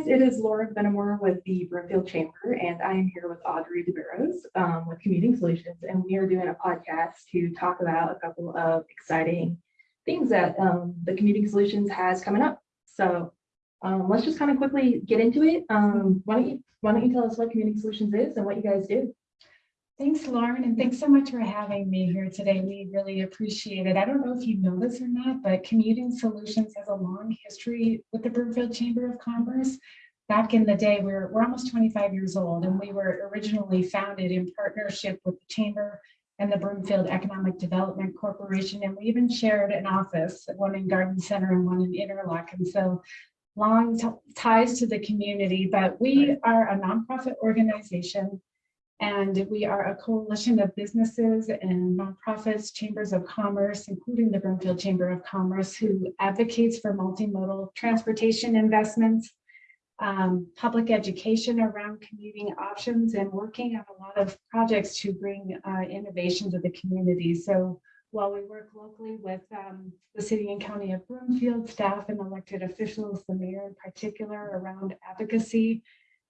guys, it is Laura Benamor with the Broomfield Chamber, and I am here with Audrey DeBarros um, with Commuting Solutions, and we are doing a podcast to talk about a couple of exciting things that um, the Commuting Solutions has coming up. So um, let's just kind of quickly get into it. Um, why don't you Why don't you tell us what Commuting Solutions is and what you guys do? Thanks, Lauren, and thanks so much for having me here today. We really appreciate it. I don't know if you know this or not, but Commuting Solutions has a long history with the Broomfield Chamber of Commerce. Back in the day, we're, we're almost 25 years old, and we were originally founded in partnership with the Chamber and the Broomfield Economic Development Corporation, and we even shared an office, one in Garden Center and one in Interlocken. And so long ties to the community, but we are a nonprofit organization and we are a coalition of businesses and nonprofits, chambers of commerce, including the Broomfield Chamber of Commerce, who advocates for multimodal transportation investments, um, public education around commuting options, and working on a lot of projects to bring uh, innovation to the community. So while we work locally with um, the city and county of Broomfield, staff and elected officials, the mayor in particular, around advocacy,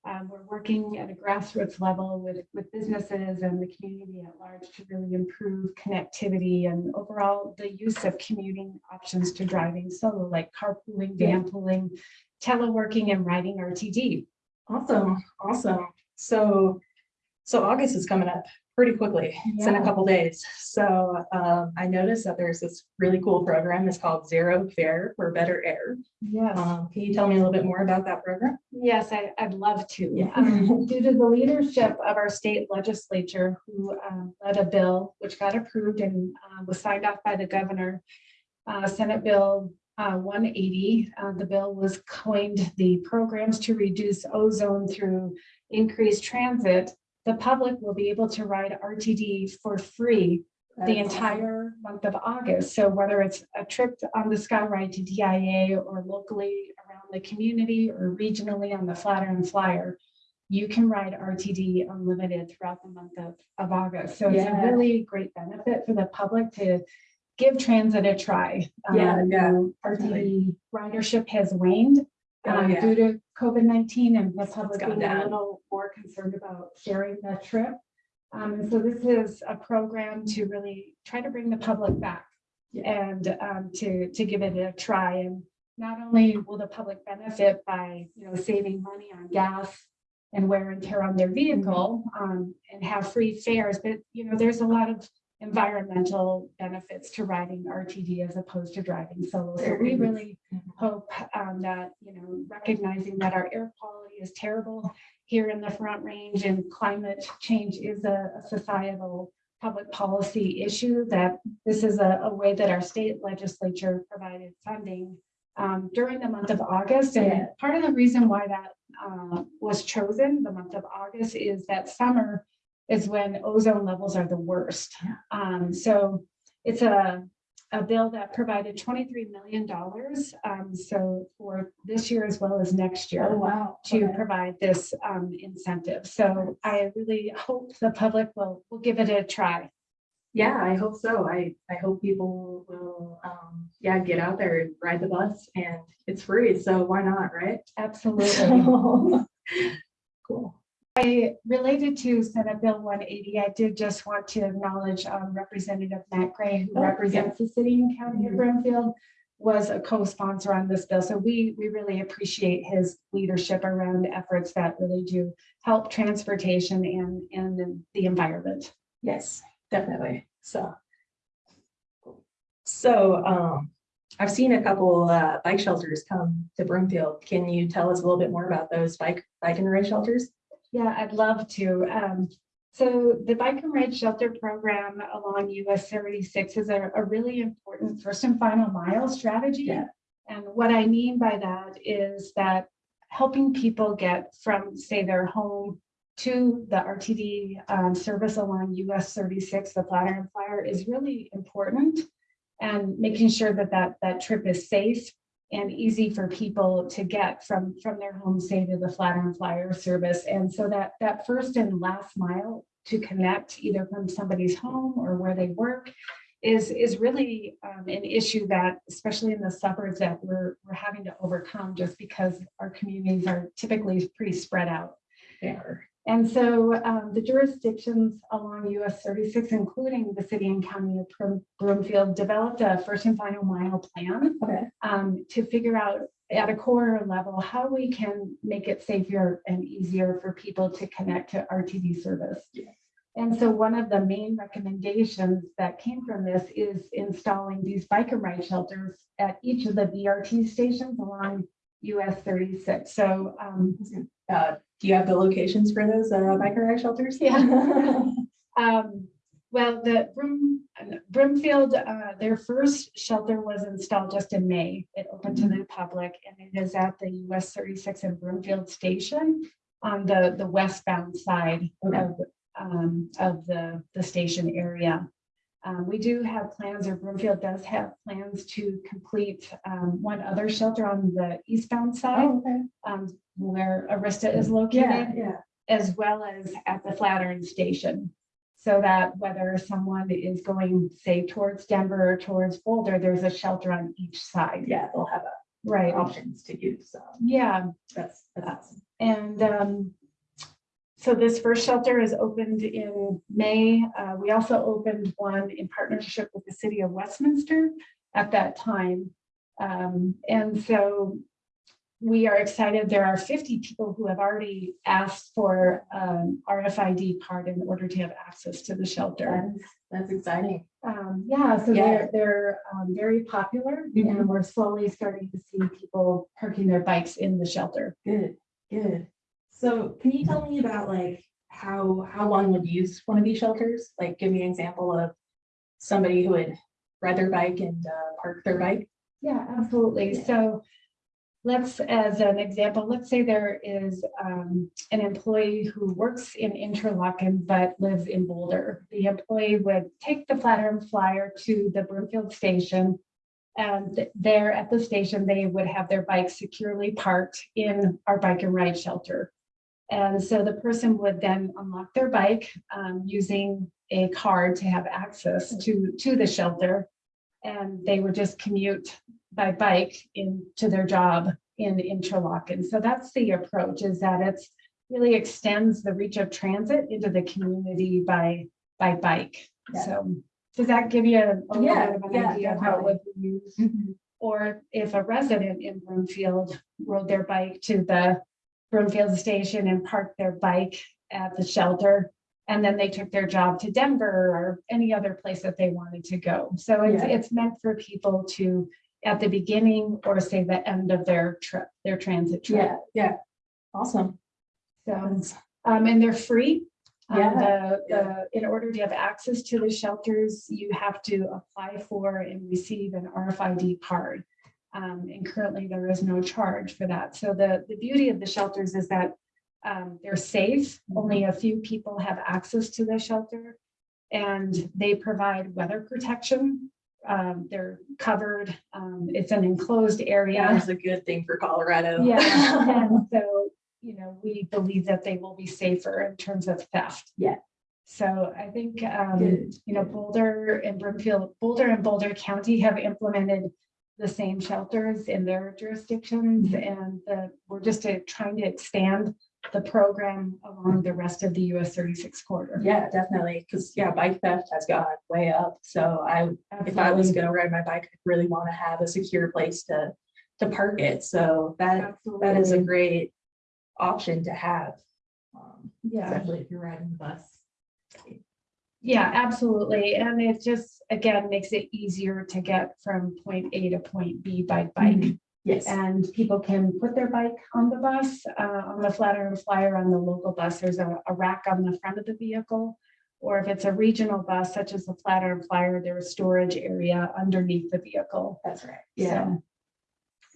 um, we're working at a grassroots level with, with businesses and the community at large to really improve connectivity and overall the use of commuting options to driving solo, like carpooling, van pooling, teleworking, and riding RTD. Awesome, awesome. So, so August is coming up pretty quickly. It's in a couple days. So um, I noticed that there's this really cool program. It's called Zero Fare for Better Air. Yes. Um, can you tell me a little bit more about that program? Yes, I, I'd love to. Yeah. Um, Due to the leadership of our state legislature who um, led a bill which got approved and uh, was signed off by the governor, uh, Senate Bill uh, 180, uh, the bill was coined the programs to reduce ozone through increased transit. The public will be able to ride RTD for free the entire month of August. So whether it's a trip on the Sky Ride to DIA or locally around the community or regionally on the Flatiron Flyer, you can ride RTD unlimited throughout the month of, of August. So it's a really great benefit for the public to give transit a try. Yeah, Um, yeah, RTD ridership has waned Oh, um, yeah. due to COVID-19 and the public gone being a down. little more concerned about sharing that trip. Um, and so this is a program to really try to bring the public back and um, to, to give it a try. And not only will the public benefit by, you know, saving money on gas and wear and tear on their vehicle um, and have free fares, but, you know, there's a lot of environmental benefits to riding RTD as opposed to driving solo. So we really hope um, that, you know, recognizing that our air quality is terrible here in the Front Range and climate change is a a societal public policy issue, that this is a, a way that our state legislature provided funding um, during the month of August. And part of the reason why that uh, was chosen, the month of August, is that summer is when ozone levels are the worst. Um, so it's a, a bill that provided $23 million. Um, so for this year as well as next year Oh, wow. to Okay. provide this um, incentive. So I really hope the public will, will give it a try. Yeah, I hope so. I, I hope people will, um, yeah, get out there and ride the bus and it's free. So why not, right? Absolutely. Cool. I related to Senate Bill 180, I did just want to acknowledge um, Representative Matt Gray, who Oh, yeah. represents the city and county of Mhm. Broomfield, was a co-sponsor on this bill. So we, we really appreciate his leadership around efforts that really do help transportation and, and the environment. Yes, definitely. So. So, um, I've seen a couple, uh, bike shelters come to Broomfield. Can you tell us a little bit more about those bike, bike and ride shelters? Yeah, I'd love to. Um, so the bike and ride shelter program along US thirty-six is a, a really important first and final mile strategy. Yeah. And what I mean by that is that helping people get from, say, their home to the RTD um, service along US thirty-six, the Flatiron Flyer is really important. And making sure that that, that trip is safe and easy for people to get from, from their home, say, to the Flatiron Flyer service. And so that, that first and last mile to connect either from somebody's home or where they work is, is really um, an issue that, especially in the suburbs, that we're, we're having to overcome just because our communities are typically pretty spread out. They are. And so um, the jurisdictions along US 36, including the city and county of Broomfield, developed a first and final mile plan Okay. um, to figure out at a core level how we can make it safer and easier for people to connect to RTD service. Yeah. And so one of the main recommendations that came from this is installing these bike and ride shelters at each of the BRT stations along US 36. So um, Uh, do you have the locations for those, uh, biker ride shelters? Yeah. Um, well, the Broom, Broomfield, uh, their first shelter was installed just in May. It opened to the public and it is at the US thirty-six and Broomfield Station on the, the westbound side Okay. of, um, of the, the station area. Um, we do have plans, or Broomfield does have plans to complete, um, one other shelter on the eastbound side, Oh, okay. um, where Arista is located yeah. as well as at the Flatiron Station. So that whether someone is going, say, towards Denver or towards Boulder, there's a shelter on each side. Yeah, they'll have a, Right, options to use, so yeah, that's, that's awesome. and um, so this first shelter is opened in May. Uh, we also opened one in partnership with the city of Westminster at that time. Um, and so we are excited. There are 50 people who have already asked for um, RFID card in order to have access to the shelter. That's, that's exciting. Um, yeah, so Yeah. they're, they're um, very popular Mhm. and we're slowly starting to see people parking their bikes in the shelter. Good, good. So can you tell me about like how, how one would use one of these shelters? Like, give me an example of somebody who would ride their bike and uh, park their bike. Yeah, absolutely. So let's, as an example, let's say there is um, an employee who works in Interlocken but lives in Boulder. The employee would take the Flatiron Flyer to the Broomfield Station. And there at the station, they would have their bike securely parked in our bike and ride shelter. And so the person would then unlock their bike um, using a card to have access to, to the shelter. And they would just commute by bike into their job in Interlocken. So that's the approach is that it really extends the reach of transit into the community by, by bike. Yeah. So does that give you a a little bit of an yeah, idea of how it would be used? Or if a resident in Broomfield rode their bike to the Broomfield station and parked their bike at the shelter. And then they took their job to Denver or any other place that they wanted to go. So it's, Yeah. it's meant for people to, at the beginning or say the end of their trip, their transit trip. Yeah, yeah. Awesome. So, um, and they're free. Um, Yeah, the, the, in order to have access to the shelters, you have to apply for and receive an RFID card. Um, and currently there is no charge for that. So the, the beauty of the shelters is that um, they're safe. Only a few people have access to the shelter. And they provide weather protection. Um, they're covered. Um, it's an enclosed area. That is a good thing for Colorado. Yeah, and so, you know, we believe that they will be safer in terms of theft. Yeah. So I think, um, you know, Boulder and Broomfield, Boulder and Boulder County have implemented the same shelters in their jurisdictions and the, we're just uh, trying to expand the program along the rest of the US thirty-six corridor. Yeah, definitely. Cause yeah, bike theft has gone way up. So I, if I was gonna ride my bike, I'd really want to have a secure place to, to park it. So that, that is a great option to have. Um, Yeah. Especially if you're riding the bus. Yeah, absolutely. And it just, again, makes it easier to get from point A to point B by bike. Yes. And people can put their bike on the bus, uh, on the Flatiron Flyer on the local bus. There's a, a rack on the front of the vehicle. Or if it's a regional bus, such as the Flatiron Flyer, there's a storage area underneath the vehicle. That's right. Yeah. So-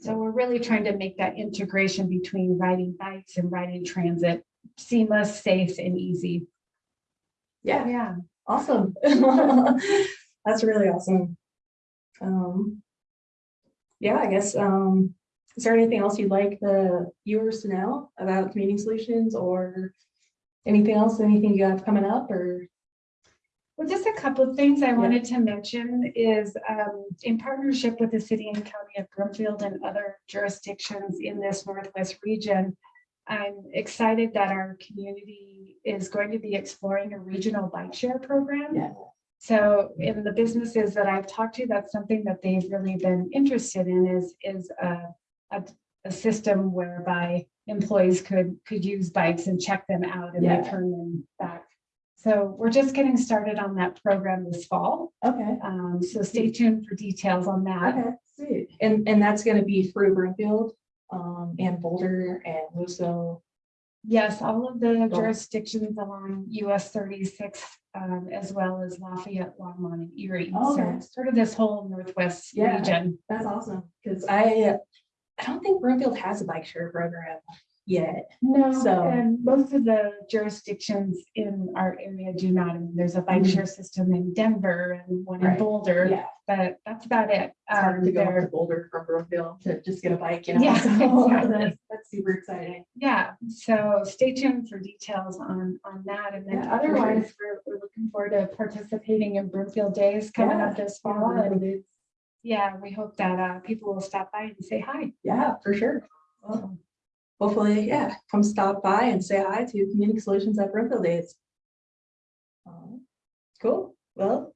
So we're really trying to make that integration between riding bikes and riding transit seamless, safe and easy. Yeah. Yeah. Awesome. That's really awesome. Um. Yeah, I guess, um, is there anything else you'd like the viewers to know about community solutions or anything else, anything you have coming up or? Well, just a couple of things I wanted to mention is um, in partnership with the city and county of Broomfield and other jurisdictions in this Northwest region. I'm excited that our community is going to be exploring a regional bike share program. Yeah. So in the businesses that I've talked to, that's something that they've really been interested in is, is a, a, a system whereby employees could, could use bikes and check them out and Yeah. return them back. So we're just getting started on that program this fall. Okay. Um, so stay tuned for details on that. Okay, sweet. And, and that's gonna be through Broomfield, um, and Boulder and Luso. Yes, all of the jurisdictions along US thirty-six, um, as well as Lafayette, Longmont and Erie. Okay. So sort of this whole Northwest Yeah. region. That's awesome, because I, I don't think Broomfield has a bike share program yet. No, So- and most of the jurisdictions in our area do not. I mean, there's a bike Mhm. share system in Denver and one in Right. Boulder, Yeah, but that's about it. it's hard Um, to go up to there- Boulder from Broomfield to just get a bike, you know? Yeah, so exactly. That's that's super exciting. Yeah, so stay tuned for details on, on that. And then Yeah, for sure. otherwise, we're, we're looking forward to participating in Broomfield Days coming up this fall. And yeah, we hope that, uh, people will stop by and say hi. Yeah, for sure. Well, Hopefully, yeah, come stop by and say hi to Community Solutions at Broomfield Days. Um, Cool, well,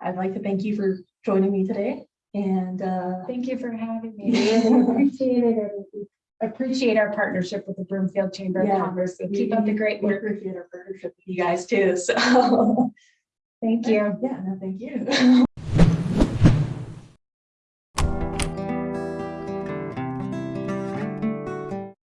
I'd like to thank you for joining me today and, uh, Thank you for having me. We really appreciate it and appreciate our partnership with the Broomfield Chamber of Commerce. So keep up the great we work. appreciate our partnership with you guys too, so. Thank you. Yeah, no, thank you.